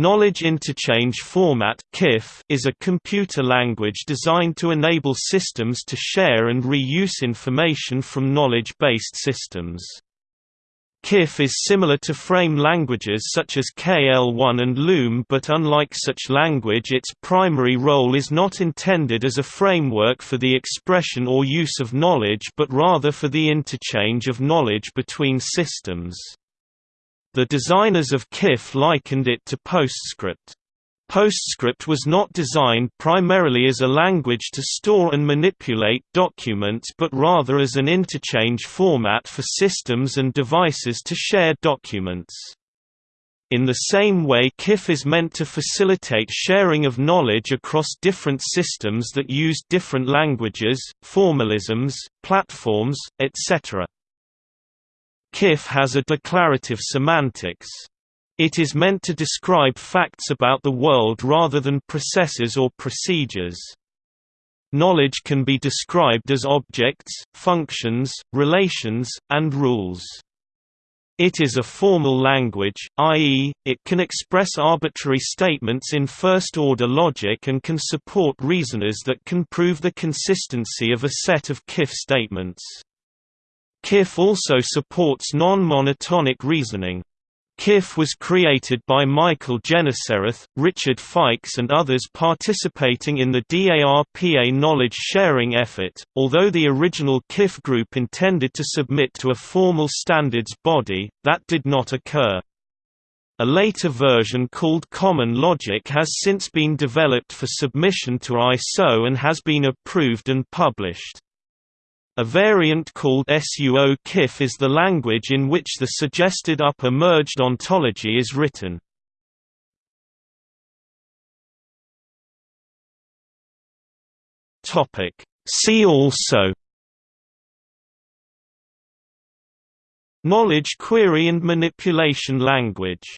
Knowledge Interchange Format is a computer language designed to enable systems to share and reuse information from knowledge-based systems. KIF is similar to frame languages such as KL-ONE and Loom but unlike such language its primary role is not intended as a framework for the expression or use of knowledge but rather for the interchange of knowledge between systems. The designers of KIF likened it to PostScript. PostScript was not designed primarily as a language to store and manipulate documents but rather as an interchange format for systems and devices to share documents. In the same way KIF is meant to facilitate sharing of knowledge across different systems that use different languages, formalisms, platforms, etc. KIF has a declarative semantics. It is meant to describe facts about the world rather than processes or procedures. Knowledge can be described as objects, functions, relations, and rules. It is a formal language, i.e., it can express arbitrary statements in first-order logic and can support reasoners that can prove the consistency of a set of KIF statements. KIF also supports non-monotonic reasoning. KIF was created by Michael Genesereth, Richard Fikes and others participating in the DARPA knowledge sharing effort, although the original KIF group intended to submit to a formal standards body, that did not occur. A later version called Common Logic has since been developed for submission to ISO and has been approved and published. A variant called SUO KIF is the language in which the suggested upper merged ontology is written. See also Knowledge query and manipulation language